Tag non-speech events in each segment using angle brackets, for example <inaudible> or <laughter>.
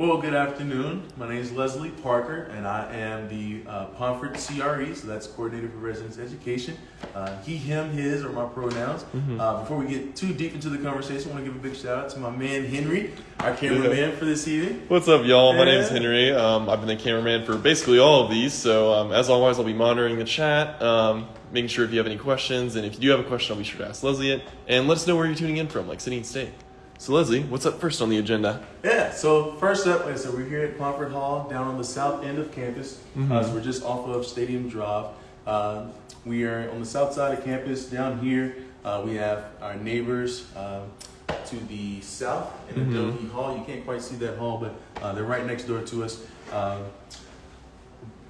Well, good afternoon. My name is Leslie Parker, and I am the uh, Pomfret CRE, so that's Coordinator for Residence Education. Uh, he, him, his are my pronouns. Uh, before we get too deep into the conversation, I want to give a big shout out to my man Henry, our cameraman for this evening. What's up, y'all? My name is Henry. Um, I've been the cameraman for basically all of these. So, um, as always, I'll be monitoring the chat, um, making sure if you have any questions. And if you do have a question, I'll be sure to ask Leslie it. And let us know where you're tuning in from, like city and state. So, Leslie, what's up first on the agenda? Yeah, so first up, like I said, we're here at Pomfret Hall down on the south end of campus. Uh, so we're just off of Stadium Drive. Uh, we are on the south side of campus. Down here, uh, we have our neighbors um, to the south in the Mhm. Adohi Hall. You can't quite see that hall, but uh, they're right next door to us. Um,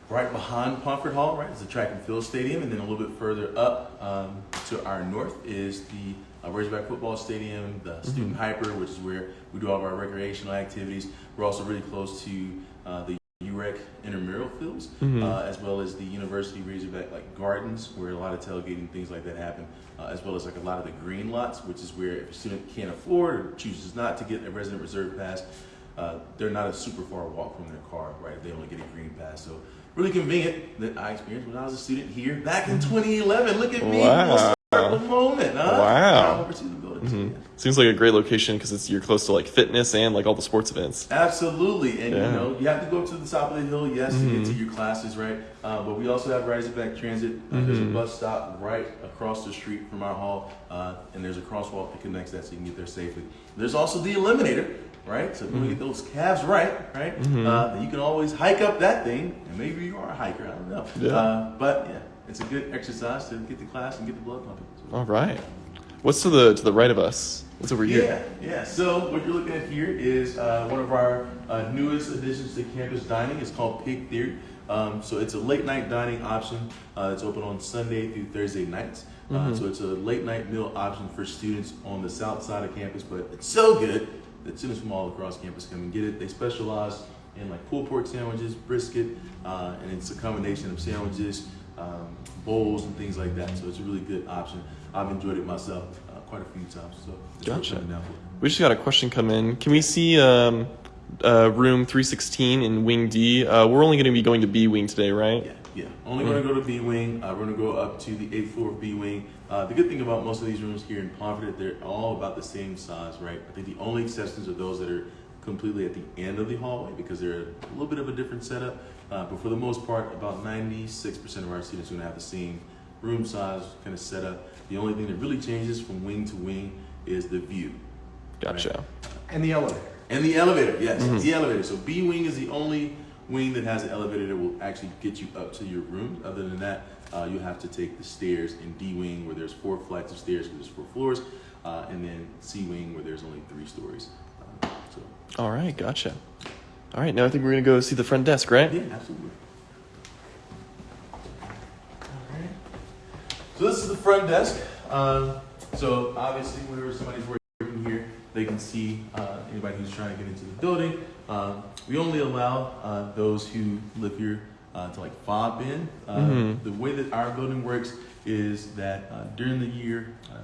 right behind Pomfret Hall, right, is the track and field stadium, and then a little bit further up um, to our north is the uh, Razorback football stadium, the student hyper, which is where we do all of our recreational activities. We're also really close to uh, the UREC intramural fields, Mhm. uh, as well as the University Razorback like gardens, where a lot of tailgating things like that happen, uh, as well as like a lot of the green lots, which is where if a student can't afford or chooses not to get a resident reserve pass, uh, they're not a super far walk from their car, right? They only get a green pass, so really convenient that I experienced when I was a student here back in 2011. Look at me, Wow. Full moment, huh? Wow. Drive over to the building, too, Mhm. Seems like a great location because it's you're close to like fitness and like all the sports events. Absolutely, and Yeah. you know you have to go up to the top of the hill, yes, to get to Mhm. your classes, right? Uh, but we also have Razorback Transit. Uh, There's a Mhm. bus stop right across the street from our hall, uh, and there's a crosswalk that connects that, so you can get there safely. There's also the Eliminator, right? So if you want to get those calves right, right? Mhm. Uh, you can always hike up that thing, and maybe you are a hiker. I don't know. Yeah. Uh, but yeah, it's a good exercise to get the class and get the blood pumping. All right. What's to the to the right of us? What's over here? yeah, yeah. So what you're looking at here is uh, one of our uh, newest additions to campus dining. It's called Pig Theory. Um, so it's a late night dining option. Uh, it's open on Sunday through Thursday nights. Uh, Mhm. so it's a late night meal option for students on the south side of campus. But it's so good that students from all across campus come and get it. They specialize in like pulled pork sandwiches, brisket, uh, and it's a combination of sandwiches, um, bowls, and things like that. So it's a really good option. I've enjoyed it myself uh, quite a few times. So Gotcha. coming down for. We just got a question come in. Can we see um, uh, room 316 in Wing D? Uh, we're only going to be going to B Wing today, right? Yeah, yeah. Only going to go to B wing. Uh, we're going to go up to the eighth floor of B wing. Uh, the good thing about most of these rooms here in Pomfret, they're all about the same size, right? I think the only exceptions are those that are completely at the end of the hallway because they're a little bit of a different setup. Uh, but for the most part, about 96% of our students are going to have the same room size kind of setup. The only thing that really changes from wing to wing is the view. Gotcha. And the elevator. And the elevator, yes, Mhm. the elevator. So B wing is the only wing that has an elevator that will actually get you up to your room. Other than that, uh, you'll have to take the stairs in D wing where there's four flights of stairs because there's four floors, uh, and then C wing where there's only three stories. Uh, so All right, gotcha. All right, now I think we're going to go see the front desk, right? yeah, absolutely. So this is the front desk. Um, so obviously, whenever somebody's working here, they can see uh, anybody who's trying to get into the building. Um, we only allow uh, those who live here uh, to like fob in. Uh, Mhm. The way that our building works is that uh, during the year uh,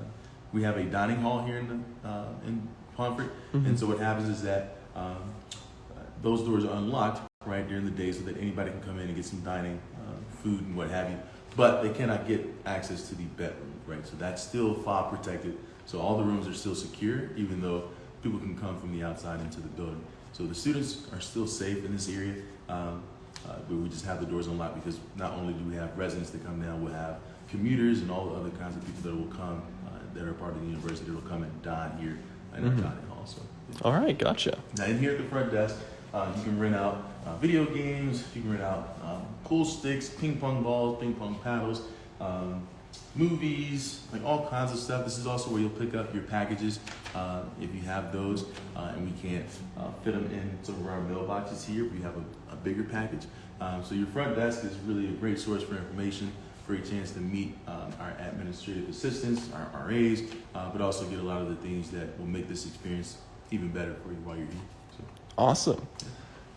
we have a dining hall here in the, uh, in Pomfret, Mhm. and so what happens is that um, those doors are unlocked right during the day so that anybody can come in and get some dining, uh, food and what have you. But they cannot get access to the bedroom, right? So that's still fob protected. So all the rooms are still secure, even though people can come from the outside into the building. So the students are still safe in this area, um, uh, but we just have the doors unlocked because not only do we have residents that come down, we'll have commuters and all the other kinds of people that will come uh, that are part of the university that will come and dine here in our Mhm. dining hall. So. yeah. All right, gotcha. Now, in here at the front desk, uh, you can rent out uh, video games, figuring out um, pool sticks, ping pong balls, ping pong paddles, um, movies, like all kinds of stuff. This is also where you'll pick up your packages uh, if you have those, uh, and we can't uh, fit them in some of our mailboxes here. We have a, a bigger package. Um, so your front desk is really a great source for information, for a chance to meet um, our administrative assistants, our RAs, uh, but also get a lot of the things that will make this experience even better for you while you're here. So. Awesome.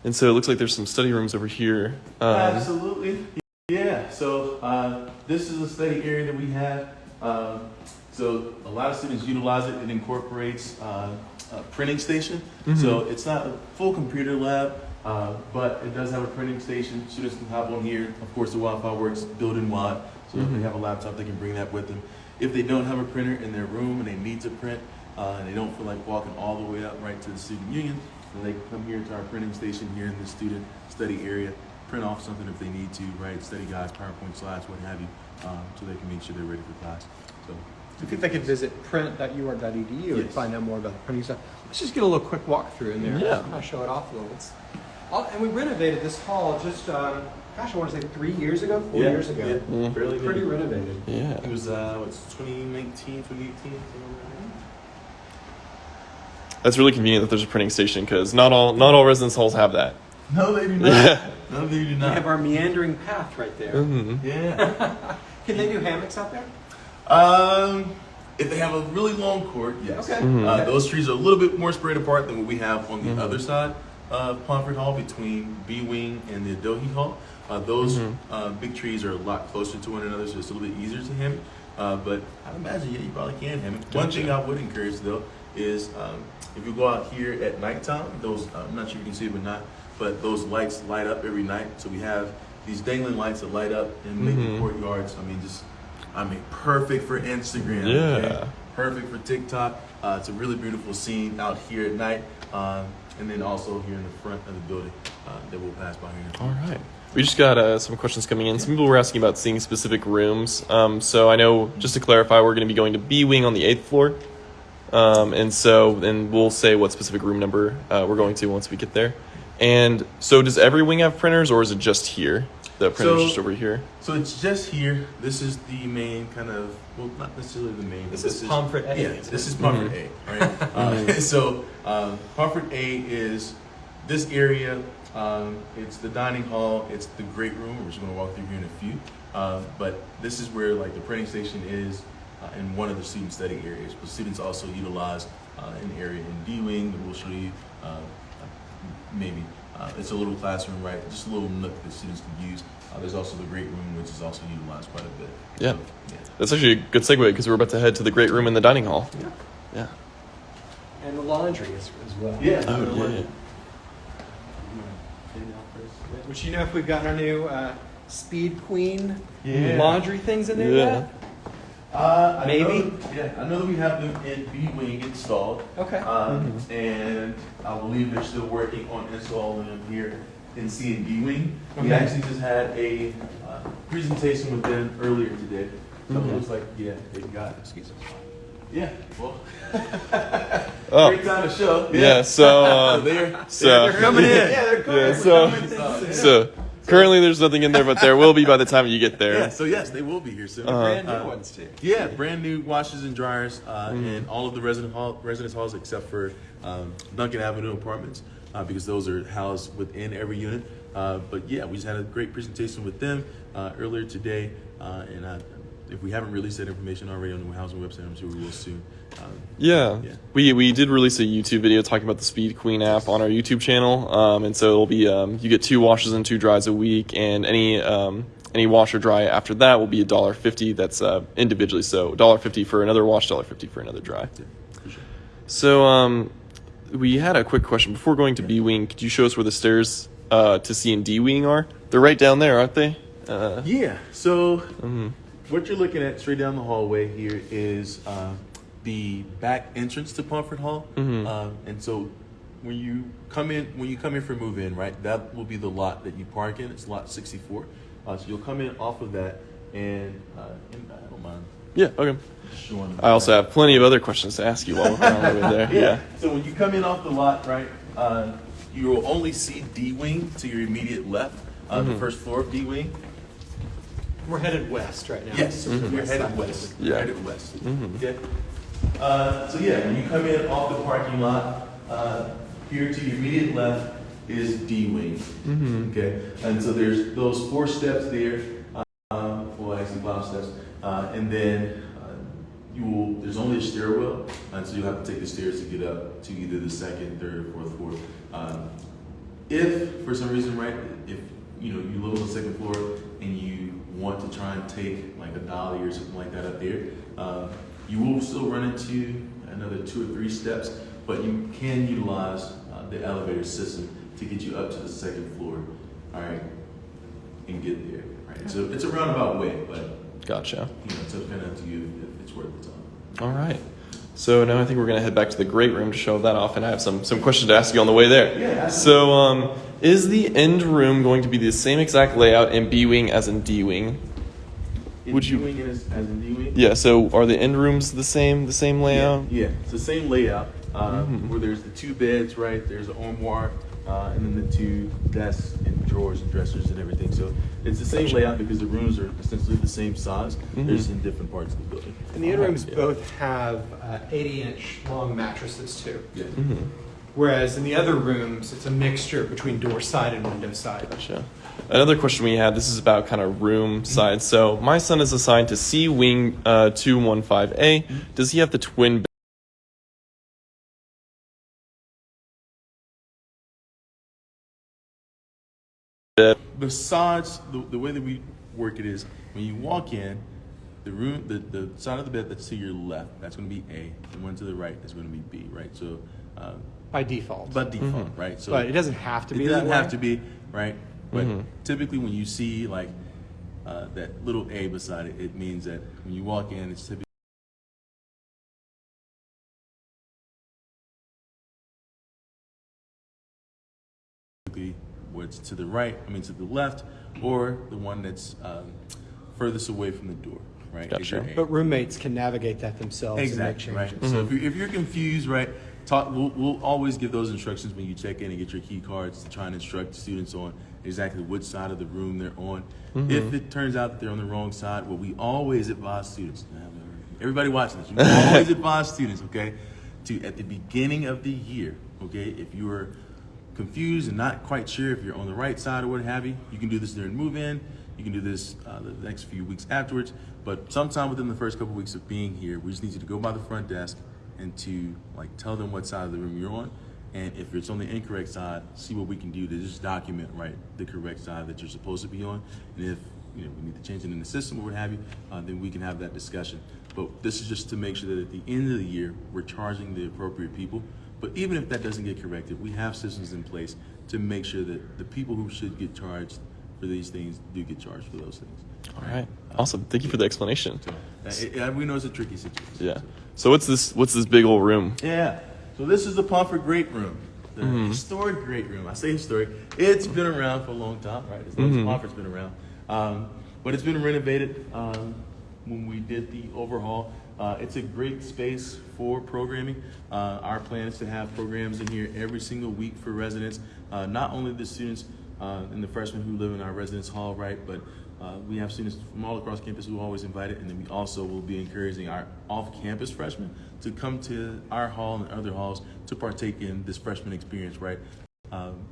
And so it looks like there's some study rooms over here. Um, Absolutely. Yeah. So uh, this is a study area that we have. Um, so a lot of students utilize it. It incorporates uh, uh, printing station. So it's not a full computer lab, uh, but it does have a printing station. Students can hop on here. Of course, the Wi-Fi works built-in wide, so if they have a laptop, they can bring that with them. If they don't have a printer in their room and they need to print, uh, and they don't feel like walking all the way up right to the student union, then they can come here to our printing station here in the student study area, print off something if they need to, right? Study guides, PowerPoint slides, what have you, um, so they can make sure they're ready for class. So, Do you think they could visit print.ur.edu and Yes. find out more about the printing stuff? Let's just get a little quick walkthrough in there. Yeah. Kind of show it off a little. It's, all- and we renovated this hall just, um, gosh, I want to say three years ago, four yeah, years ago. yeah, Yeah. fairly Pretty new. renovated. Yeah. It was uh, what's 2019, 2018. Something like That's really convenient that there's a printing station because not all not all residence halls have that. that. No, they do not. Yeah. No, they do not. We have our meandering path right there. hmm yeah. <laughs> Can they do hammocks out there? Um, if they have a really long court, yes. Okay. Mhm. Uh, those trees are a little bit more spread apart than what we have on the Mhm. other side of Pomfret Hall between B Wing and the Adohi Hall. Uh, those Mhm. uh, big trees are a lot closer to one another, so it's a little bit easier to hammock. Uh, but I imagine, yeah, you probably can hammock. One thing I would encourage though is um, if you go out here at nighttime, those I'm not sure you can see it or not, but those lights light up every night. So we have these dangling lights that light up and make Mhm. courtyards. I mean, just I mean, perfect for Instagram. Yeah. Perfect for TikTok. Uh, it's a really beautiful scene out here at night, um, and then also here in the front of the building uh, that we'll pass by here. All right. We just got uh, some questions coming in. Some people were asking about seeing specific rooms. Um, so I know, just to clarify, we're going to be going to B Wing on the eighth floor. Um, and so, and we'll say what specific room number uh, we're going to once we get there. And so, does every wing have printers, or is it just here? The printer's So- just over here. So it's just here. This is the main kind of well, not necessarily the main. This but is Pomfret A, Yeah, isn't this it? is Pomfret Mhm. A. Right. uh, <laughs> so um, Pomfret A is this area. Um, it's the dining hall. It's the great room. We're just going to walk through here in a few. Uh, but this is where like the printing station is uh, in one of the student study areas. But students also utilize uh, an area in D wing that we'll show you. Uh, maybe uh, it's a little classroom, right? Just a little nook that students can use. Uh, there's also the great room, which is also utilized quite a bit. Yeah. So, yeah. That's actually a good segue because we're about to head to the great room in the dining hall. Yeah. Yeah. And the laundry as, as well. Yeah. Oh, yeah. Which you know if we've got our new uh, Speed Queen Yeah. laundry things in there Yeah. yet? Uh, I Maybe? Know, yeah, I know that we have them in B Wing installed. Okay. Um, And I believe they're still working on installing them here in C and D Wing. We Okay. actually just had a uh, presentation with them earlier today. So it looks like, yeah, they got it. Excuse me. Yeah, well, <laughs> Oh. great time to show. Yeah. So. <laughs> Uh, they're, so- they're coming in. Yeah, they're coming. Yeah, We're so- coming in. So currently there's nothing in there, but there will be by the time you get there. Yeah, so yes, they will be here soon. Uh-huh. brand new Uh, ones too. Yeah, brand new washers and dryers uh, Mhm. in all of the resident hall, residence halls except for um, Duncan Avenue apartments uh, because those are housed within every unit. Uh, but yeah, we just had a great presentation with them uh, earlier today, uh, and uh, if we haven't released that information already on the housing website, I'm sure we will soon. Um, Yeah. Yeah. We we did release a YouTube video talking about the Speed Queen app on our YouTube channel, um, and so it'll be um, you get two washes and two dries a week, and any um, any wash or dry after that will be a dollar fifty. That's uh, individually, so dollar fifty for another wash, dollar fifty for another dry. yeah, for sure. So um, we had a quick question before going to B wing. Could you show us where the stairs uh, to C and D wing are? They're right down there, aren't they? Uh, Yeah, so mhm. What you're looking at straight down the hallway here is uh, the back entrance to Pomfret Hall, Mhm. Um, and so when you come in, when you come in for move in, right, that will be the lot that you park in. It's lot 64. Uh, so you'll come in off of that, and, uh, and I don't mind Yeah. Okay. I also have plenty of other questions to ask you while we're on the way there. <laughs> yeah. Yeah. So when you come in off the lot, right, uh, you will only see D wing to your immediate left, uh, the Mhm. first floor of D wing. We're headed west right now. Yes, Mhm. you're headed west. Yeah. You're headed west. Mhm. Okay. Uh, so yeah, when you come in off the parking lot, uh, here to your immediate left is D wing. Mhm. Okay, and so there's those four steps there. Um, well, actually five steps, uh, and then uh, you will. There's only a stairwell, and so you'll have to take the stairs to get up to either the second, third, or fourth floor. Um, if for some reason, right, if you know you live on the second floor and you want to try and take like a dolly or something like that up there, uh, you will still run into another two or three steps but you can utilize uh, the elevator system to get you up to the second floor, all right, and get there. Right. So it's a roundabout way, but Gotcha. you know, it's kind of up to you if it's worth the time. All right. So now I think we're gonna head back to the great room to show that off, and I have some some questions to ask you on the way there. Yeah, So, um, is the end room going to be the same exact layout in B wing as in D wing? In Would you- D-wing as, as in D-wing? Yeah. So, are the end rooms the same the same layout? Yeah, yeah. it's the same layout. Uh, Mhm. Where there's the two beds, right? There's an armoire, uh, and then the two desks and drawers and dressers and everything. So it's the same Gotcha. layout because the rooms are essentially the same size. They're Mhm. just in different parts of the building. And the in rooms Yeah. both have uh, 80 inch long mattresses too. Yeah. hmm Whereas in the other rooms, it's a mixture between door side and window side. Gotcha. Another question we had. This is about kind of room size. So, my son is assigned to C wing uh, two one five A. Does he have the twin? Besides, the, the way that we work it is when you walk in, the room, the, the side of the bed that's to your left, that's going to be A. The one to the right is going to be B, right? So, uh, By default. by default, right? So But it doesn't have to be it doesn't way. have to be right but Mhm. typically when you see like uh, that little a beside it it means that when you walk in it's typically what's to the right i mean to the left or the one that's um, furthest away from the door right Gotcha. But roommates can navigate that themselves Exactly, and right. make changes. So if you're, if you're confused, right, talk. We'll, we'll always give those instructions when you check in and get your key cards to try and instruct students on exactly which side of the room they're on. If it turns out that they're on the wrong side, what we always advise students. Everybody watching this, we <laughs> always advise students, okay, to at the beginning of the year, okay, if you are confused and not quite sure if you're on the right side or what have you, you can do this during move-in. You can do this uh, the next few weeks afterwards. But sometime within the first couple weeks of being here, we just need you to go by the front desk and to like tell them what side of the room you're on. And if it's on the incorrect side, see what we can do to just document right the correct side that you're supposed to be on. And if you know we need to change it in the system or what have you, uh, then we can have that discussion. But this is just to make sure that at the end of the year we're charging the appropriate people. But even if that doesn't get corrected, we have systems in place to make sure that the people who should get charged for these things do get charged for those things. All right. Awesome. Thank you for the explanation. So, it, it- we know it's a tricky situation. Yeah. So what's this? What's this big old room? Yeah. So this is the Pomfret Great Room, the historic Great Room. I say historic. It's been around for a long time, right? As long as Pomfret's been around, um, but it's been renovated um, when we did the overhaul. Uh, it's a great space for programming. Uh, our plan is to have programs in here every single week for residents, uh, not only the students uh, and the freshmen who live in our residence hall, right, but uh, we have students from all across campus who are always invited, and then we also will be encouraging our off-campus freshmen to come to our hall and other halls to partake in this freshman experience, right? Um,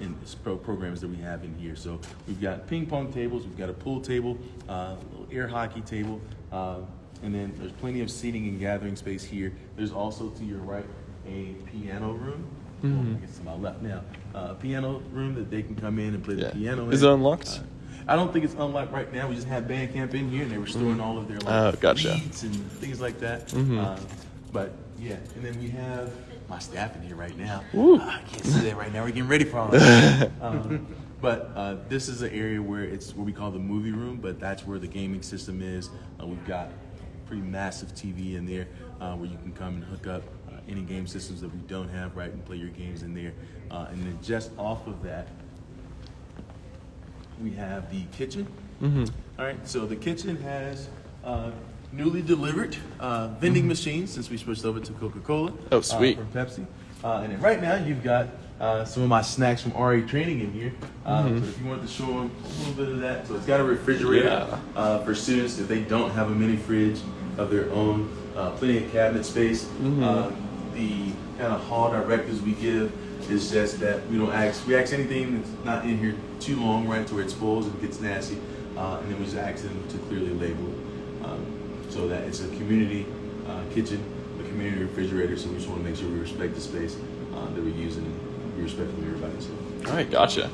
in pro- programs that we have in here. So we've got ping pong tables, we've got a pool table, uh, a little air hockey table, uh, and then there's plenty of seating and gathering space here. There's also to your right a piano room. Well, I guess to my left now. Uh, piano room that they can come in and play Yeah. the piano. In. Is in. it unlocked? Uh, I don't think it's unlocked right now. We just had band camp in here, and they were storing all of their like Oh, gotcha. and things like that. Mhm. Uh, but yeah, and then we have my staff in here right now. Uh, I can't see that right now. We're getting ready for all <laughs> that. um, but uh, this is an area where it's what we call the movie room, but that's where the gaming system is. Uh, we've got pretty massive TV in there uh, where you can come and hook up uh, any game systems that we don't have, right, and play your games in there. Uh, and then just off of that, we have the kitchen. Mm-hmm. All right, so the kitchen has uh, newly delivered uh, vending machines since we switched over to Coca Cola. Mm-hmm. Oh, sweet. from Pepsi. Uh, and then right now you've got uh, some of my snacks from RA Training in here. Uh, Mm-hmm. So if you want to show them a little bit of that, so it's got a refrigerator Yeah. uh, for students if they don't have a mini fridge of their own. Uh, plenty of cabinet space. Mm-hmm. Uh, the kind of hall directives we give is just that we don't ask we ask anything that's not in here too long, right, to where it spoils and gets nasty, uh, and then we just ask them to clearly label it, um, so that it's a community uh, kitchen, a community refrigerator. So we just want to make sure we respect the space uh, that we're using and be respectful of everybody. So. All right. Gotcha.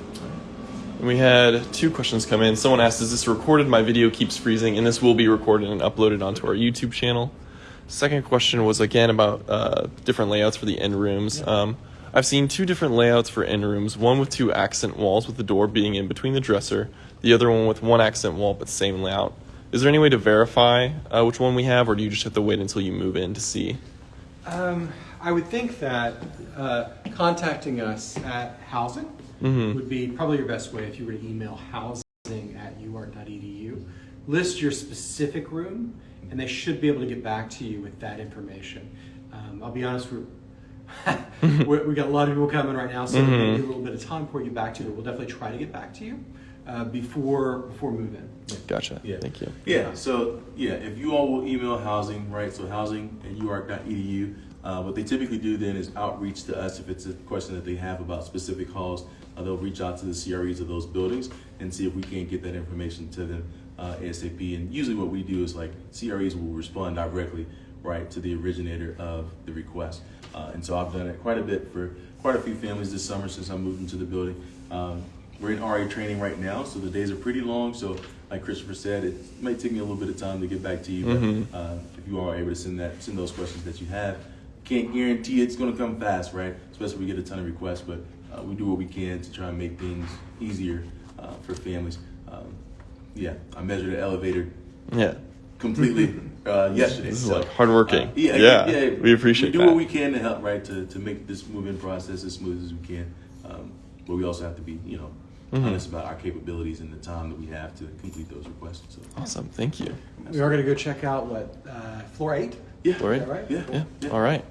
We had two questions come in. Someone asked, "Is this recorded? My video keeps freezing, and this will be recorded and uploaded onto our YouTube channel." Second question was again about uh, different layouts for the end rooms. Um, I've seen two different layouts for end rooms. One with two accent walls, with the door being in between the dresser. The other one with one accent wall, but same layout. Is there any way to verify uh, which one we have, or do you just have to wait until you move in to see? Um, I would think that uh, contacting us at housing Mhm. would be probably your best way if you were to email housing at uark.edu. List your specific room, and they should be able to get back to you with that information. Um, I'll be honest, we're, <laughs> we we got a lot of people coming right now, so Mhm. maybe a little bit of time before we get back to you. We'll definitely try to get back to you uh, before before move-in. Gotcha. Yeah. Thank you. Yeah, so yeah, if you all will email housing, right? So housing at uark.edu. Uh, what they typically do then is outreach to us if it's a question that they have about specific halls. Uh, they'll reach out to the CREs of those buildings and see if we can't get that information to them uh, ASAP. And usually, what we do is like CREs will respond directly, right, to the originator of the request. Uh, and so I've done it quite a bit for quite a few families this summer since I moved into the building. Um, we're in RA training right now, so the days are pretty long. So, like Christopher said, it might take me a little bit of time to get back to you. But Mhm. uh, if you are able to send that, send those questions that you have, can't guarantee it's going to come fast, right? Especially if we get a ton of requests, but uh, we do what we can to try and make things easier uh, for families. Um, yeah, I measured the elevator Yeah. completely <laughs> uh, yesterday. This is so, like hardworking. uh, yeah, Yeah, yeah, we appreciate We do that. what we can to help, right, to, to make this move-in process as smooth as we can. Um, but we also have to be, you know, Mhm. honest about our capabilities and the time that we have to complete those requests. So, Awesome. Thank you. We are going to go check out what uh, floor eight. yeah, All right. Is that right? yeah, Yeah. yeah. All right.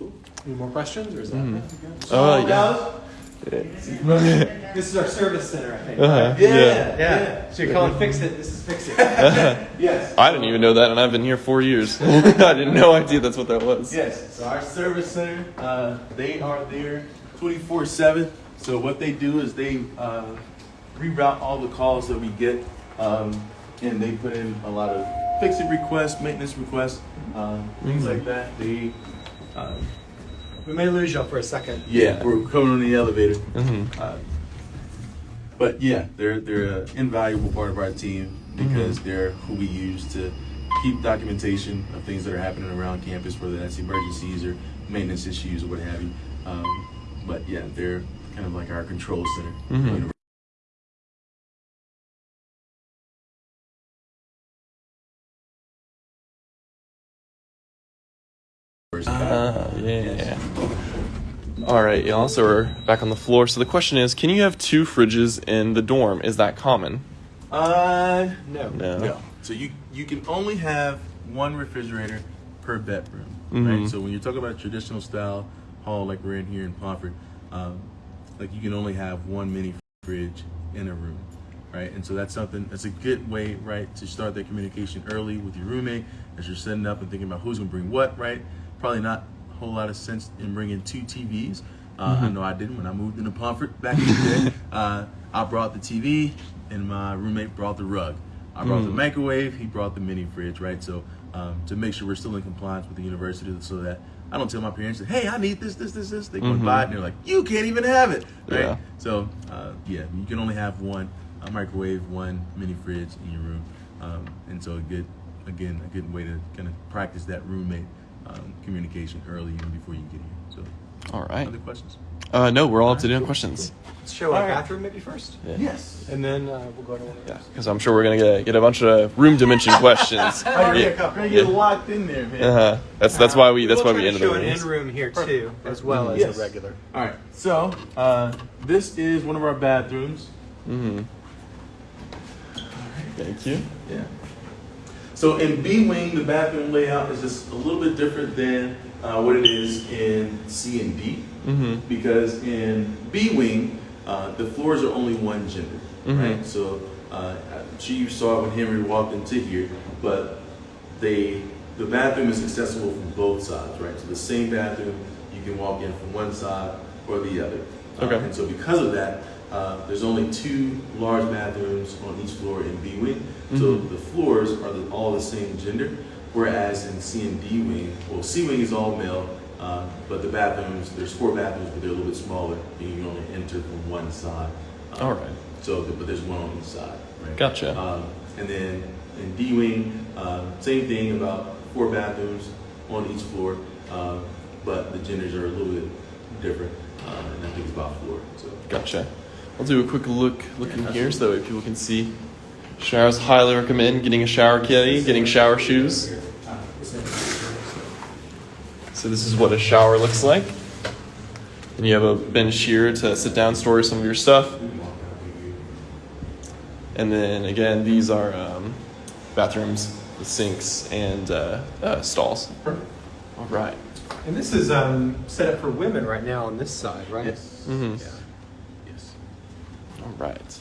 Cool. Any more questions, or is that? Good? Oh, yeah. <laughs> This is our service center, I think. Uh-huh. right? Yeah, Yeah. Yeah. So you're calling fix it. This is fix it. <laughs> Yes. I didn't even know that, and I've been here four years. <laughs> I didn't no idea that's what that was. Yes. So our service center, uh, they are there 24/7. So what they do is they uh, reroute all the calls that we get, um, and they put in a lot of fix-it requests, maintenance requests, um, things like that. They, uh, we may lose you for a second. yeah, we're coming on the elevator. hmm Uh, but yeah, they're they're an invaluable part of our team because they're who we use to keep documentation of things that are happening around campus, whether that's emergencies or maintenance issues or what have you. Um, but yeah, they're kind of like our control center. Mhm. All right, y'all. So we're back on the floor. So the question is, can you have two fridges in the dorm? Is that common? Uh, No. No. No. So you you can only have one refrigerator per bedroom, Mhm. right? So when you're talking about a traditional style hall like we're in here in Pomfret, um, like you can only have one mini fridge in a room, right? And so that's something that's a good way, right, to start that communication early with your roommate as you're setting up and thinking about who's gonna bring what, right? Probably not whole lot of sense in bringing two TVs. Uh, I know I didn't when I moved into Pomfret back in the day. <laughs> Uh, I brought the TV, and my roommate brought the rug. I brought the Mm. microwave. He brought the mini fridge, right? So um, to make sure we're still in compliance with the university, so that I don't tell my parents, "Hey, I need this, this, this, this." They go and Mhm. buy it, and they're like, "You can't even have it," right? Yeah. So uh, yeah, you can only have one microwave, one mini fridge in your room, um, and so a good, again, a good way to kind of practice that roommate um, communication early, even before you get here. So, All right. other questions? Uh, no, we're all up to date on questions. Let's show our All right. bathroom maybe first, Yeah. Yes. and then uh, we'll go to one Yeah, because I'm sure we're gonna get, get a bunch of room dimension questions. <laughs> Oh, yeah, yeah. Kyle, get locked in there, man. Uh-huh. That's that's why we that's we'll why try we to ended show an rooms. in room here too, as well as Yes. a regular. All right, so uh, this is one of our bathrooms. Mm-hmm. Thank you. Yeah. So in B wing, the bathroom layout is just a little bit different than uh, what it is in C and D, Mm-hmm. because in B wing, uh, the floors are only one gender, Mhm. right? So uh, I'm sure you saw it when Henry walked into here, but they the bathroom is accessible from both sides, right? So the same bathroom, you can walk in from one side or the other. Uh, Okay. and so because of that, uh, there's only two large bathrooms on each floor in B wing. So Mhm. the floors are the, all the same gender, whereas in C and D wing, well, C wing is all male, uh, but the bathrooms, there's four bathrooms, but they're a little bit smaller, and you can only enter from one side. Um, All right. So, but there's one on each side, right? Gotcha. Um, and then in D wing, uh, same thing about four bathrooms, on each floor, uh, but the genders are a little bit different, uh, and I think it's about four. So Gotcha. I'll do a quick look look in here so that way people can see. Showers highly recommend getting a shower caddy, getting shower shoes. So this is what a shower looks like. And you have a bench here to sit down, store some of your stuff. And then again, these are um, bathrooms, with sinks, and uh, uh, stalls. All right. And this is um, set up for women right now on this side, right? yes, Mm-hmm. Yeah. Yes. All right.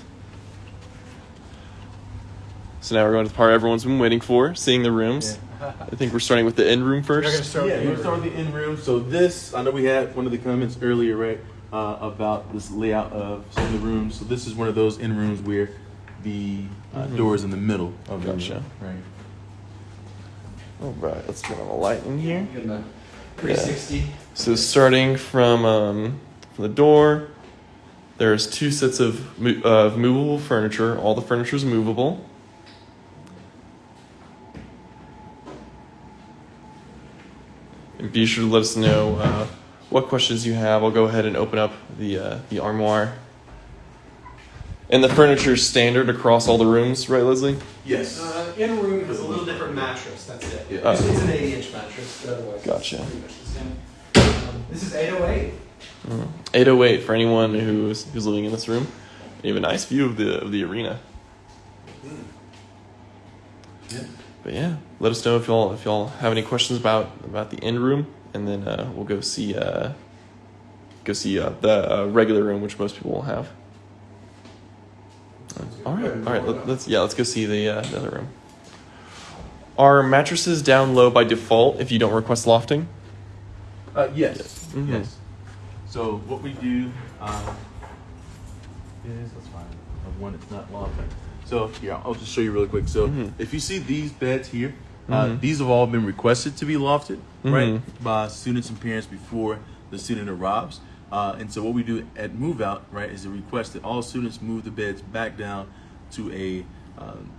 So now we're going to the part everyone's been waiting for, seeing the rooms. I think we're starting with the end room We're gonna first. start yeah, we're the gonna start with the in room. So this, I know we had one of the comments earlier, right, uh, about this layout of some of the rooms. So this is one of those in rooms where the uh, Mhm. door is in the middle of the Gotcha. room, right? All right, let's turn on the light in here. Give them a 360. So starting from um, from the door, there's two sets of mo- of movable furniture. All the furniture is movable. And be sure to let us know uh, what questions you have. I'll go ahead and open up the uh, the armoire. And the furniture is standard across all the rooms, right, Leslie? Yes. Uh, in room has a little different mattress. That's it. Yeah. Oh. It's, it's an 80 inch mattress, but otherwise. Gotcha. This is 808. 808 for anyone who's who's living in this room. You have a nice view of the of the arena. Yeah. But yeah, let us know if y'all if y'all have any questions about about the end room, and then uh, we'll go see uh, go see uh, the uh, regular room, which most people will have. All right, all right. Let, let's yeah, let's go see the uh, the other room. Are mattresses down low by default if you don't request lofting? Uh, yes. Mhm. Yes. So what we do um, is let's find one that's not long. So yeah, I'll just show you really quick. So Mhm. if you see these beds here, uh, Mhm. these have all been requested to be lofted, right, Mhm. by students and parents before the student arrives. Uh, and so what we do at move out, right, is a request that all students move the beds back down to a um,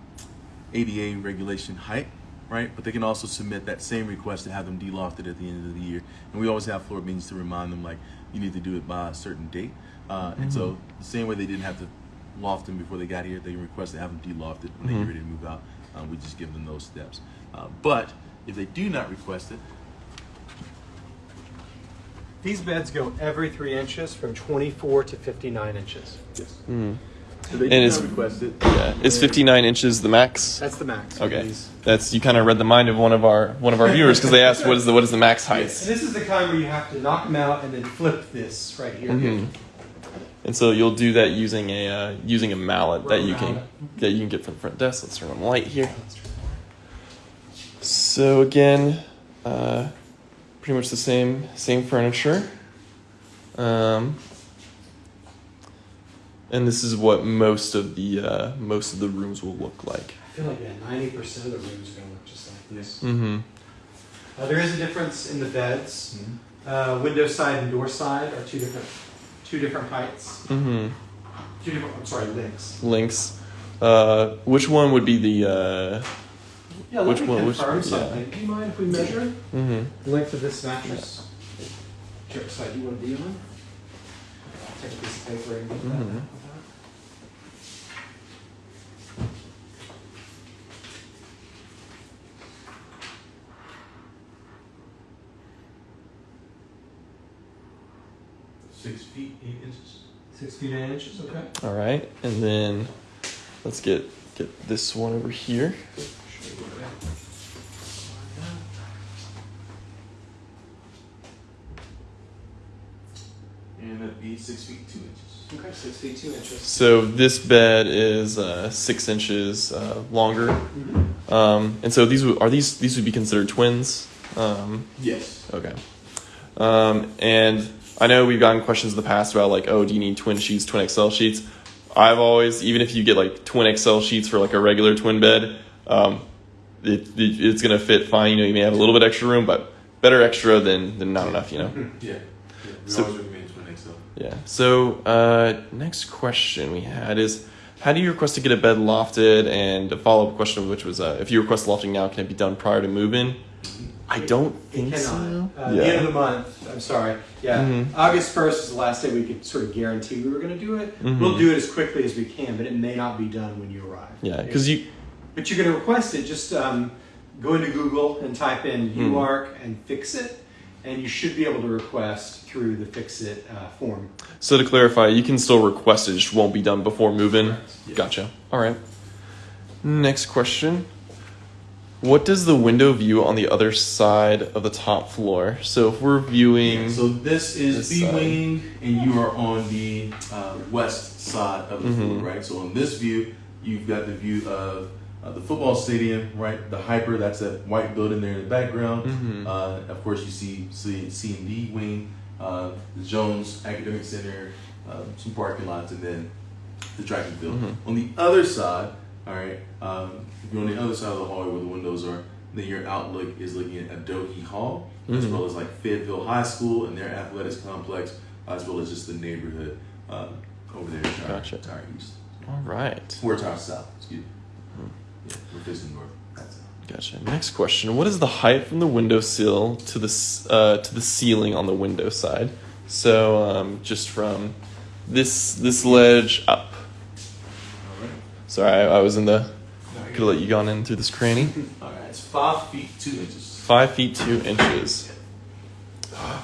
ADA regulation height, right? But they can also submit that same request to have them delofted at the end of the year. And we always have floor meetings to remind them, like, you need to do it by a certain date. Uh, And so the same way they didn't have to loft them before they got here, they can request to have them delofted when they Mhm. get ready to move out. Uh, we just give them those steps. Uh, but if they do not request it, These beds go every three inches from 24 to 59 inches. yes. Mm. If they And do it's- it, Yeah, is 59 inches the max? That's the max. Okay, these. that's you kind of read the mind of one of our one of our viewers because they asked what is the what is the max And height, this is the kind where you have to knock them out and then flip this right here. Mhm. and so you'll do that using a uh, using a mallet that you can Mallet. that you can get from the front desk. Let's turn on the light here. So again, uh, pretty much the same same furniture, um, and this is what most of the uh, most of the rooms will look like. I feel like yeah, 90% of the rooms are going to look just like this. Mm-hmm. Uh, there is a difference in the beds. Mhm. Uh, window side and door side are two different, two different heights. Mm-hmm. Two different. I'm sorry, links. links. Uh, which one would be the? Uh, Yeah, Which one- which- confirm yeah. Do you mind if we measure mm-hmm. the length of this mattress? Which side do you want to be on? Take a piece of paper and get that. Mhm. out. Six feet, eight inches. Six feet eight inches. Okay. All right, and then let's get get this one over here. And that'd be six feet, two inches. Okay, six feet two inches. So this bed is uh, six inches uh, longer, um, and so these would, are these these would be considered twins. Um, Yes. okay, um, and I know we've gotten questions in the past about like, oh, do you need twin sheets, twin XL sheets? I've always, even if you get like twin XL sheets for like a regular twin bed, um, it, it, it's gonna fit fine. You know, you may have a little bit extra room, but better extra than than not enough. You know. Yeah. yeah. So- twin XL. Yeah. So uh, next question we had is, how do you request to get a bed lofted? And a follow up question, which was, uh, if you request lofting now, can it be done prior to move in? I don't It think so. Uh, Yeah. The end of the month. I'm sorry. Yeah, Mhm. August first is the last day we could sort of guarantee we were going to do it. Mhm. We'll do it as quickly as we can, but it may not be done when you arrive. Yeah, because you. But you're going to request it. Just um, go into Google and type in Hmm. UARC and fix it, and you should be able to request through the fix it uh, form. So to clarify, you can still request it, just won't be done before move-in. Yeah. Gotcha. All right. Next question. What does the window view on the other side of the top floor? So if we're viewing, So this is This B-wing, and you are on the uh, west side of the Mhm. floor, right? So on this view, you've got the view of uh, the football stadium, right? The hyper, that's that white building there in the background. Mhm. Uh, of course, you see C, C and D wing, uh, the Jones Academic Center, uh, some parking lots, and then the track and field. Mhm. On the other side, all right, um, if you're on the other side of the hallway where the windows are, then your outlook is looking at Adohi Hall, as Mhm. well as like Fayetteville High School and their athletics complex, as well as just the neighborhood um, over there, Tower, Gotcha. East, all right. or Tower South, excuse me. Hmm. Yeah, we're facing north. Gotcha. Next question. What is the height from the windowsill to the uh, to the ceiling on the window side? So um, just from this this ledge up. All right. Sorry, I, I was in the. Could let you gone in through this cranny. <laughs> All right, it's five feet two inches. Five feet two inches.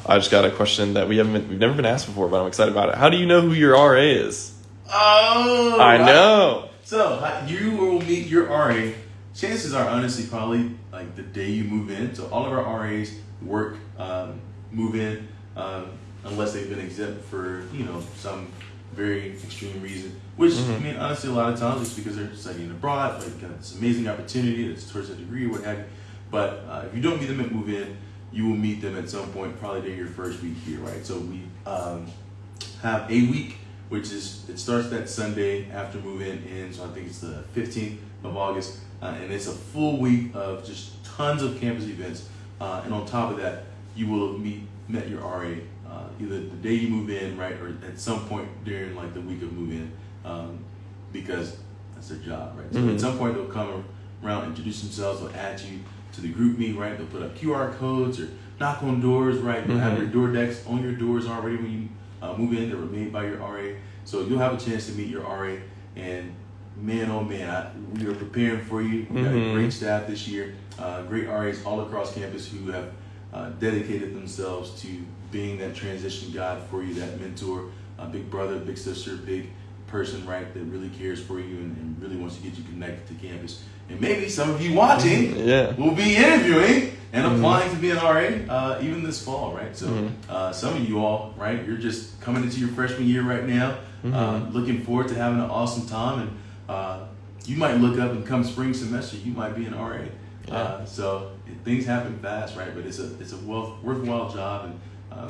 I just got a question that we haven't been, we've never been asked before, but I'm excited about it. How do you know who your RA is? Oh, I right. know. So you will meet your RA. Chances are, honestly, probably like the day you move in. So all of our RAs work, um, move in, um, unless they've been exempt for you know some very extreme reason. Which I Mhm. mean, honestly, a lot of times it's because they're studying abroad, like got this amazing opportunity, it's towards a degree, what have you. But uh, if you don't meet them at move in, you will meet them at some point, probably during your first week here, right? So we um, have a week, which is it starts that Sunday after move in in, so I think it's the 15th of August, uh, and it's a full week of just tons of campus events. Uh, and on top of that, you will meet met your RA uh, either the day you move in, right, or at some point during like the week of move in, um, because that's their job, right? So Mhm. at some point they'll come around, introduce themselves, they'll add you to the GroupMe, right? They'll put up QR codes or knock on doors, right? They'll have Mhm. your door decks on your doors already when you uh, move in. They were made by your RA, so you'll have a chance to meet your RA. And man, oh man, I, we are preparing for you. We got Mhm. a great staff this year, uh, great RAs all across campus who have uh, dedicated themselves to being that transition guide for you, that mentor, uh, big brother, big sister, big person, right? That really cares for you and, and really wants to get you connected to campus. And maybe some of you watching Yeah. will be interviewing and Mhm. applying to be an RA uh, even this fall, right? So Mhm. uh, some of you all, right, you're just coming into your freshman year right now, uh, Mhm. looking forward to having an awesome time, and uh, you might look up and come spring semester, you might be an RA. Yeah. Uh, so things happen fast, right? But it's a it's a well, worthwhile job, and um,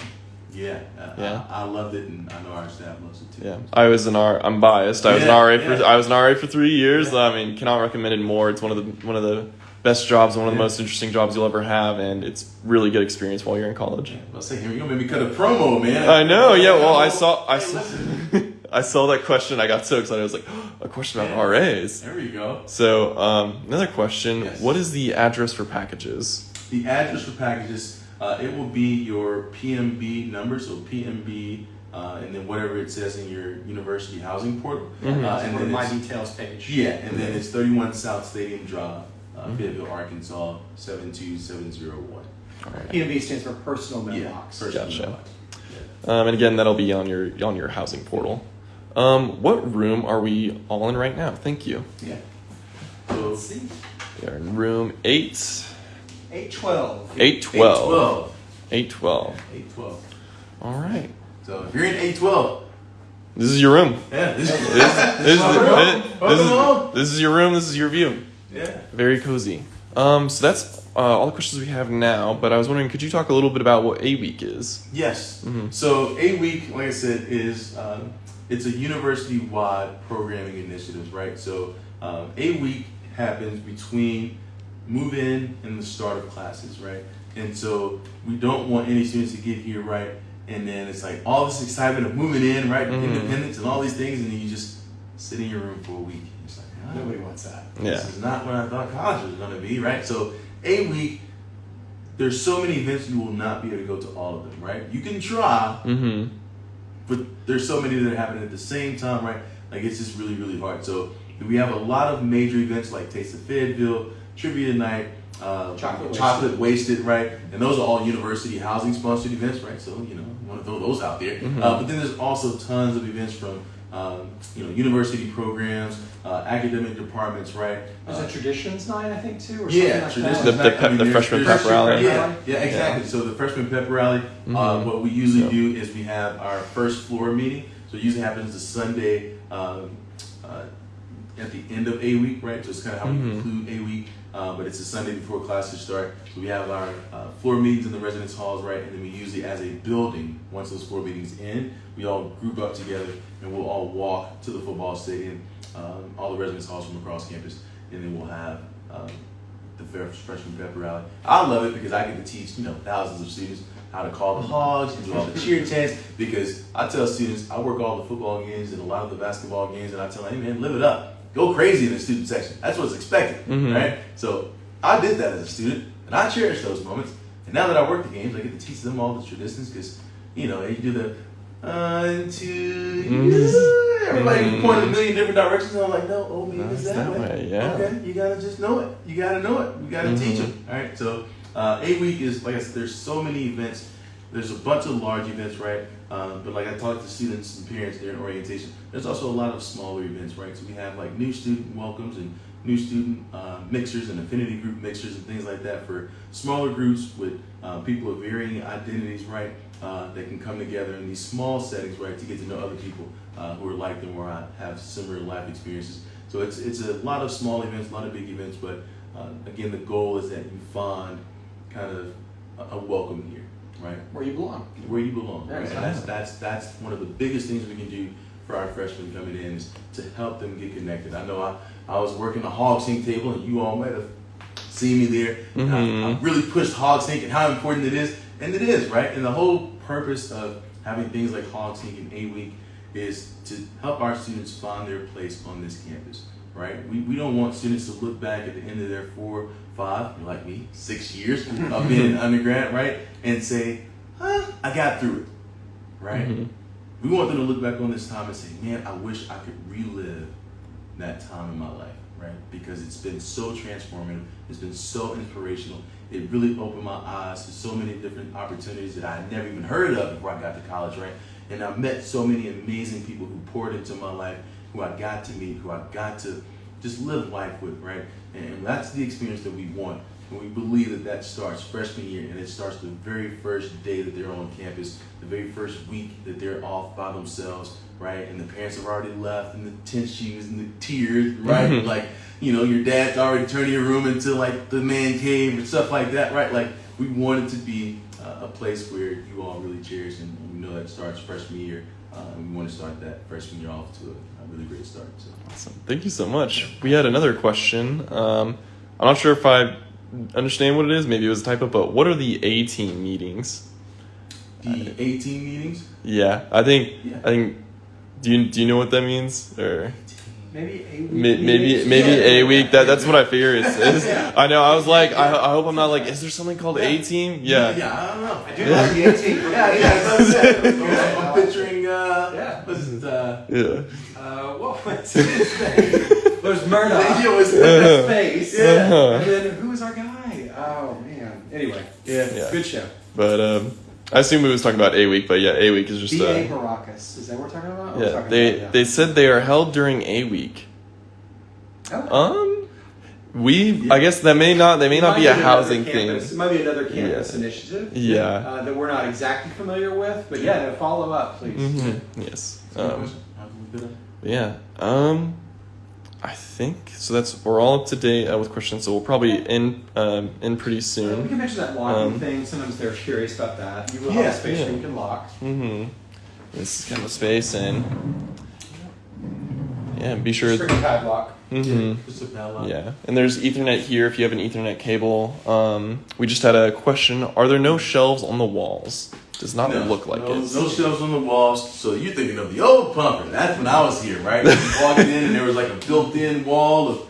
yeah, uh, Yeah. I, I loved it, and I know our staff loves it too. Yeah, I was an R. I'm biased. I was an Yeah, RA for yeah. I was an RA for three years. Yeah. I mean, cannot recommend it more. It's one of the one of the best jobs, one of the most interesting jobs you'll ever have, and it's really good experience while you're in college. Yeah, I'll say, here you go, maybe cut a promo, man. I know. Yeah. Well, I saw I saw. <laughs> I saw that question. I got so excited. I was like, <gasps> a question about RAs. There you go. So um, another question: Yes. What is the address for packages? The address for packages, uh, it will be your PMB number, so PMB, uh, and then whatever it says in your university housing portal. Mhm. Uh, and then my it's- details page. Yeah, and then it's 31 South Stadium Drive, uh, Mhm. Fayetteville, Arkansas, 72701. All right. PMB stands for personal Yeah, mailbox. Gotcha. mailbox. Um, and again, that'll be on your on your housing portal. Um, what room are we all in right now? Thank you. Yeah. yeah. So, Let's see. We are in room eight. 812. Eight twelve. 812. Eight twelve. 812. All right. So if you're in 812, This is your room. yeah, this, This, this, is, this, is, this is your room. This is your view. yeah. Very cozy. Um, so that's uh, all the questions we have now. But I was wondering, could you talk a little bit about what a week is? Yes. Mhm. So a week, like I said, is um, it's a university-wide programming initiative, right? So um, a week happens between move-in and the start of classes, right? And so we don't want any students to get here, right? And then it's like all this excitement of moving in, right? Mhm. Independence and all these things, and then you just sit in your room for a week. It's like, ah, Nobody wants that. Yeah. this is not what I thought college was going to be, right? So a week, there's so many events you will not be able to go to all of them, right? You can try, Mm-hmm. but there's so many that are happening at the same time, right? Like it's just really, really hard. So we have a lot of major events like Taste of Fayetteville, Trivia Night, uh, Chocolate Chocolate Wasted, right? And those are all university housing sponsored events, right? So you know, you want to throw those out there. Uh, but then there's also tons of events from um, you know university programs, uh, academic departments, right? There's Uh, a traditions night, I think, too, or yeah, something like traditions. The- that. the night. pep- the freshman pep rally. Yeah, yeah, exactly. So the freshman pep rally. Uh, Mhm. what we usually So- do is we have our first floor meeting. So it usually happens the Sunday um, uh, at the end of a week, right? So it's kind of how Mhm. we conclude a week. Uh, but it's a Sunday before classes start. So we have our uh, floor meetings in the residence halls, right? And then we usually, as a building, once those floor meetings end, we all group up together and we'll all walk to the football stadium, um, all the residence halls from across campus, and then we'll have um, the fair- freshman pep rally. I love it because I get to teach, you know, thousands of students how to call the hogs and do all the cheer chants. Because I tell students, I work all the football games and a lot of the basketball games, and I tell them, hey man, live it up. Go crazy in the student section. That's what's expected, Mhm. right? So I did that as a student, and I cherish those moments. And now that I work the games, I get to teach them all the traditions because, you know, you do the one, two, Mhm. everybody Mhm. point a million different directions. And I'm like, no, oh, No, it's it's that, way. way, yeah. Okay, you gotta just know it. You gotta know it. You gotta teach Mhm. them. All right. So uh, a week is like I said. There's so many events. There's a bunch of large events, right? Um, but like I talked to students and parents during orientation, there's also a lot of smaller events, right? So we have like new student welcomes and new student uh, mixers and affinity group mixers and things like that for smaller groups with uh, people of varying identities, right? Uh, that can come together in these small settings, right, to get to know other people uh, who are like them or have similar life experiences. So it's it's a lot of small events, a lot of big events, but uh, again, the goal is that you find kind of a, a welcome here, right? Where you belong. where you belong. Yeah, Right? And that's that's that's one of the biggest things we can do for our freshmen coming in is to help them get connected. I know I, I was working the Hog Sync table and you all might have seen me there. And I, I really pushed Hog Sync and how important it is. And it is, right? And the whole purpose of having things like Hog Sync and A week is to help our students find their place on this campus. Right? We, we don't want students to look back at the end of their four, five, like me, six years of <laughs> being an undergrad, right? And say, huh, I got through it, right? Mhm. We want them to look back on this time and say, man, I wish I could relive that time in my life, right? Because it's been so transformative, it's been so inspirational. It really opened my eyes to so many different opportunities that I had never even heard of before I got to college, right? And I met so many amazing people who poured into my life, who I got to meet, who I got to just live life with, right? And that's the experience that we want. And we believe that that starts freshman year and it starts the very first day that they're on campus, the very first week that they're off by themselves, right? And the parents have already left and the tense shoes and the tears, <laughs> right? Like, you know, your dad's already turning your room into like the man cave and stuff like that, right? Like, we want it to be uh, a place where you all really cherish and we know that starts freshman year. Uh, and we want to start that freshman year off to a, a really great start. So. Awesome. Thank you so much. We had another question. Um, I'm not sure if I understand what it is. Maybe it was a typo, but what are the A team meetings? The 18 meetings, Yeah, I think. Yeah. I think. Do you do you know what that means? Or Maybe a week. may- maybe maybe Yeah. a week. That that's what I figure it's. <laughs> it's I know. I was like, I, I hope I'm not like. Is there something called A team? Yeah. Yeah, I don't know. I do like the 18. <laughs> Yeah, yeah, I'm saying. Picturing, uh, Yeah. what's it, uh, Yeah. Uh, what was his name? There's Murdock. <laughs> yeah, what's Uh-huh. Face. Yeah. Uh-huh. And then who was our guy? Oh man. Anyway, yeah. Yeah. good show. But um, I assume we was talking about A week, but yeah, A week is just. B.A. Uh, Baracus. Is that what we're talking about? Yeah, talking they about, yeah. they said they are held during A week. Oh. Um, we I guess that may not they may not Might be a housing campus- thing. It might be another campus Yeah. initiative. Yeah. Uh, that we're not exactly familiar with, but yeah, no, follow up, please. hmm Yes. Um, How can we put it? yeah. Um, I think so. That's we're all up to date uh, with questions, so we'll probably end um, end pretty Uh, we soon. can mention that locking Um, thing. Sometimes they're curious about that. You will Yeah, have a space yeah. where you can lock. Mm-hmm. This is kind of a space, and yeah, be sure. Padlock. Mm-hmm. Yeah, and there's Ethernet here if you have an Ethernet cable. Um, we just had a question: Are there no shelves on the walls? Does not No, look like no, it. No shelves on the walls. So you're thinking of the old Pomfret. That's when I was here, right? You <laughs> walked in and there was like a built-in wall of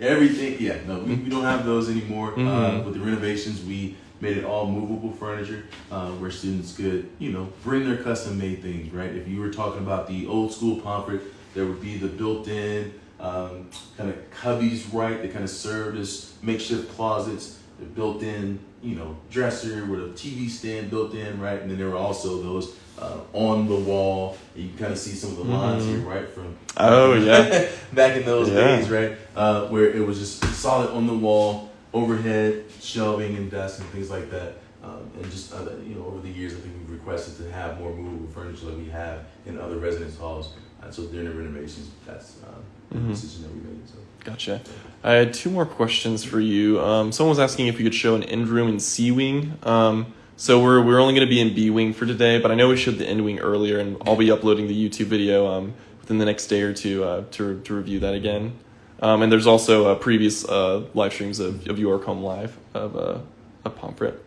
everything. Yeah, no, we, we don't have those anymore. Uh, Mhm. with the renovations, we made it all movable furniture uh, where students could, you know, bring their custom made things, right? If you were talking about the old school Pomfret, there would be the built in um, kind of cubbies, right? They kind of served as makeshift closets, the built in, you know, dresser with a TV stand built in, right? And then there were also those uh, on the wall. You can kind of see some of the lines here, right? From Oh, <laughs> yeah. back in those Yeah. days, right? Uh, where it was just solid on the wall, overhead shelving and desks and things like that. Um, and just other, you know, over the years, I think we've requested to have more movable furniture like we have in other residence halls. Uh, so during the renovations, that's uh, the Mhm. decision that we made. So. Gotcha. I had two more questions for you. Um, someone was asking if we could show an end room in C wing. Um, so we're we're only going to be in B wing for today, but I know we showed the end wing earlier, and I'll be uploading the YouTube video um, within the next day or two uh, to to review that again. Um, and there's also uh, previous uh, live streams of, of York Home Live of uh, of Pomfret.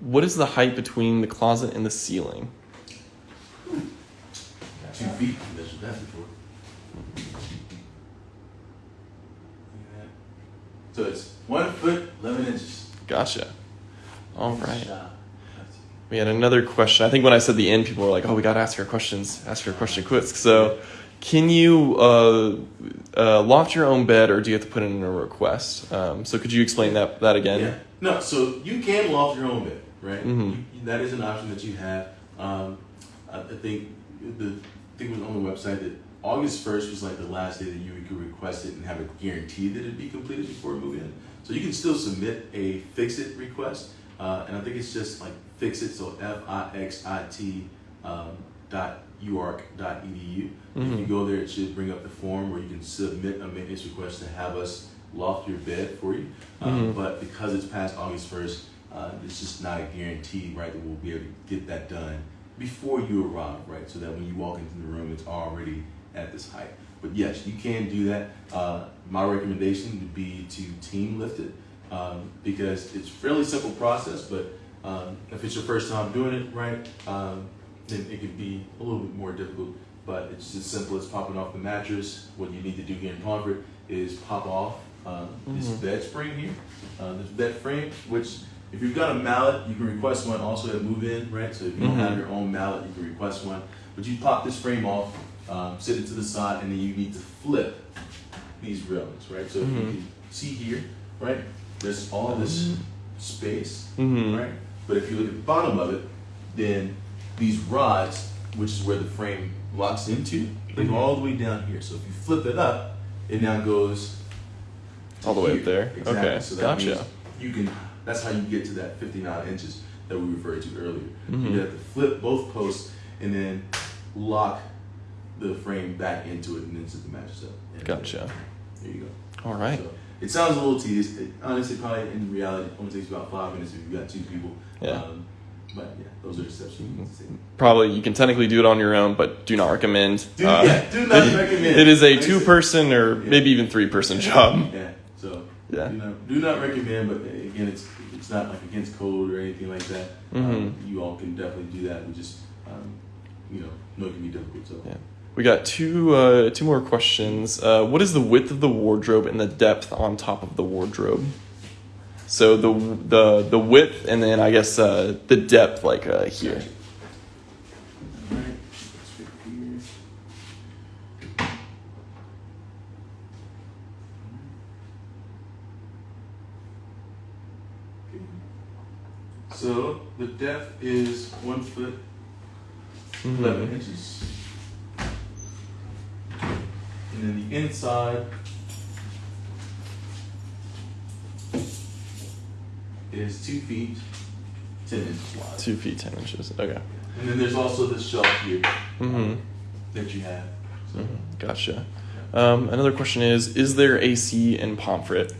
What is the height between the closet and the ceiling? Two feet. So it's one foot, 11 inches. Gotcha. All right. We had another question. I think when I said the end, people were like, "Oh, we got to ask her questions. Ask her question quick." So, can you uh, uh, loft your own bed, or do you have to put in a request? Um, so, could you explain that that again? Yeah. No, so you can loft your own bed, right? Mhm. You- that is an option that you have. Um, I I think the thing was on the website that August first was like the last day that you could request it and have a guarantee that it'd be completed before it moved in. So you can still submit a fix it request, uh, and I think it's just like fix it. So F I X I T um, dot uark dot edu. If you Mhm. go there, it should bring up the form where you can submit a maintenance request to have us loft your bed for you. Um, Mhm. But because it's past August first, uh, it's just not a guarantee, right, that we'll be able to get that done before you arrive, right? So that when you walk into the room, it's already at this height. But yes, you can do that. Uh, my recommendation would be to team lift it um, because it's a fairly simple process. But um, if it's your first time doing it, right, um, then it can be a little bit more difficult. But it's as simple as popping off the mattress. What you need to do here in Pomfret is pop off uh, this Mhm. bed spring here, uh, this bed frame, which if you've got a mallet, you can request one also at move in, right? So if you don't Mhm. have your own mallet, you can request one. But you pop this frame off, um, sit it to the side, and then you need to flip these railings, right? So if you Mhm. can see here, right? There's all this space, Mhm. right? But if you look at the bottom of it, then these rods, which is where the frame locks into, they go all the way down here. So if you flip it up, it now goes All the way up there. Exactly. Okay, So gotcha. you can. That's how you get to that 59 inches that we referred to earlier. Mhm. You have to flip both posts and then lock the frame back into it and then sit the mattress up. And Gotcha. There you go. All right. So it sounds a little tedious. It, honestly, probably in reality, only takes about five minutes if you've got two people. Yeah. Um, but yeah, those are the steps you need to take. Probably you can technically do it on your own, but do not recommend. Do, yeah, do not <laughs> recommend. It is a Like I said- two-person or Yeah. maybe even three-person job. Yeah. Yeah. do not, do not recommend, but again, it's it's not like against code or anything like that. Mhm. Um, you all can definitely do that. and just um, you know know it can be difficult. So Yeah. We got two uh, two more questions. Uh, what is the width of the wardrobe and the depth on top of the wardrobe? So the the the width and then I guess uh, the depth like uh, here. Gotcha. All right. Let's fit here. Okay. So the depth is one foot Mhm. 11 inches. And then the inside is two feet, 10 inches wide. Two feet ten inches. Okay. And then there's also this shelf here Mm-hmm. that you have. So Gotcha. Um, another question is: Is there AC in Pomfret?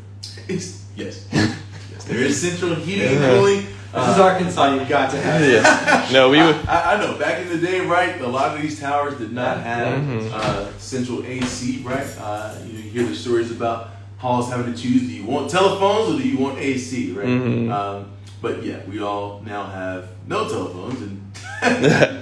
it's, yes. <laughs> yes. There is central heating and Yeah. cooling. This is Arkansas. You've got to have. it. Yeah. No, we would. I, I know. Back in the day, right, a lot of these towers did not have Mhm. uh, central AC, right? Uh, you, know, you hear the stories about halls having to choose: do you want telephones or do you want AC, right? Mhm. Um, but yeah, we all now have no telephones, and <laughs> <laughs>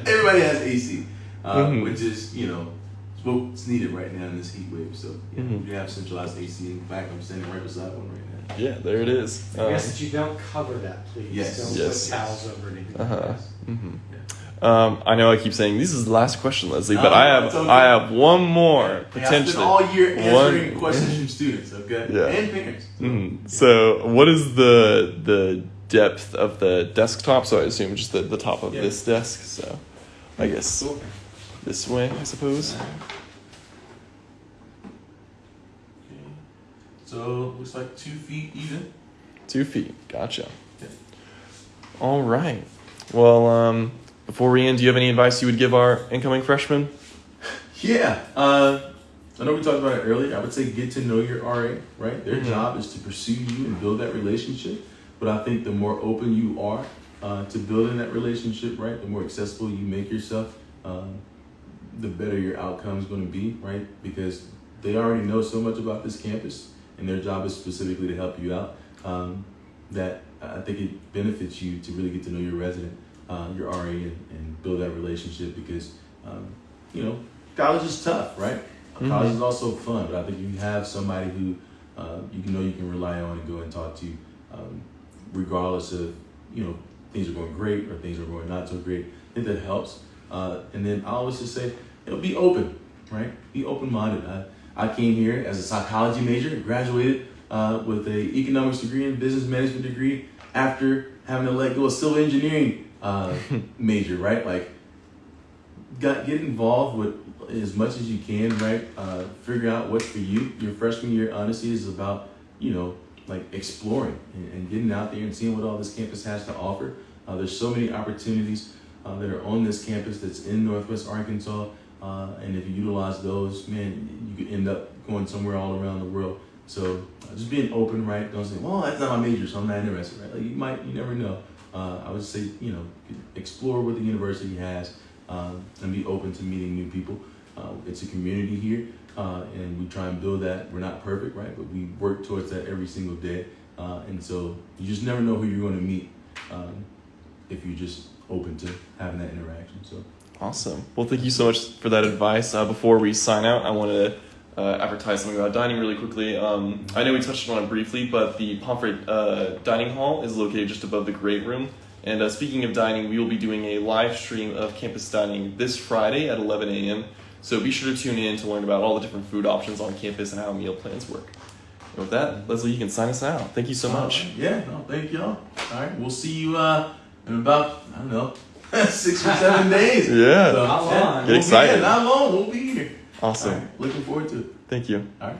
everybody has AC, uh, Mhm. which is you know it's what's needed right now in this heat wave. So yeah, we have centralized AC in fact. I'm standing right beside one right now. Yeah, there it is. I guess Um, that you don't cover that, please. Yes. Don't Yes. put towels over it. anything Uh-huh. that. mhm. Um, I know I keep saying this is the last question, Leslie, but No, I have okay. I have one more Hey, I spent potentially. all year answering One- questions from students, okay, Yeah. and parents. Mhm. So, what is the the depth of the desktop? So I assume just the, the top of Yeah. this desk. So, I guess Cool. this way, I suppose. Okay. So looks like two feet even. Two feet. Gotcha. Yeah. All right. Well, um, before we end, do you have any advice you would give our incoming freshmen? <laughs> Yeah. Uh, I know we talked about it earlier. I would say get to know your RA, right? Their Mhm. job is to pursue you and build that relationship. But I think the more open you are uh, to building that relationship, right, the more accessible you make yourself, um, the better your outcome is going to be, right? Because they already know so much about this campus, and their job is specifically to help you out. Um, that I think it benefits you to really get to know your resident, uh, your RA, and, and build that relationship because, um, you know, college is tough, right? Mhm. College is also fun, but I think you have somebody who uh, you know you can rely on and go and talk to, um, regardless of you know things are going great or things are going not so great. I think that helps. Uh, and then I always just say, you know, be open, right? Be open minded. I, I came here as a psychology major, graduated uh, with a economics degree and business management degree after having to let go of civil engineering uh, <laughs> major, right? Like got get involved with as much as you can, right? Uh, figure out what's for you. Your freshman year, honestly, is about you know like exploring and, and getting out there and seeing what all this campus has to offer. Uh, there's so many opportunities uh, that are on this campus that's in Northwest Arkansas, uh, and if you utilize those, man, you could end up going somewhere all around the world. So uh, just being open, right? Don't say, "Well, that's not my major, so I'm not interested." Right? Like you might, you never know. Uh, I would say, you know, explore what the university has um, and be open to meeting new people. Uh, it's a community here, uh, and we try and build that. We're not perfect, right? But we work towards that every single day. Uh, and so you just never know who you're going to meet um, if you're just open to having that interaction. So Awesome. Well, thank you so much for that advice. Uh, before we sign out, I want to uh, advertise something about dining really quickly. Um, I know we touched on it briefly, but the Pomfret uh, Dining Hall is located just above the Great Room. And uh, speaking of dining, we will be doing a live stream of campus dining this Friday at 11 a.m. So be sure to tune in to learn about all the different food options on campus and how meal plans work. And with that, Leslie, you can sign us out. Thank you so much. Uh, yeah, no, thank y'all. All right, we'll see you uh, in about I don't know <laughs> six or seven days. <laughs> Yeah. So, Not yeah, long. we'll Get be excited. here, Not long. We'll be here. Awesome. All right, looking forward to it. Thank you. All right.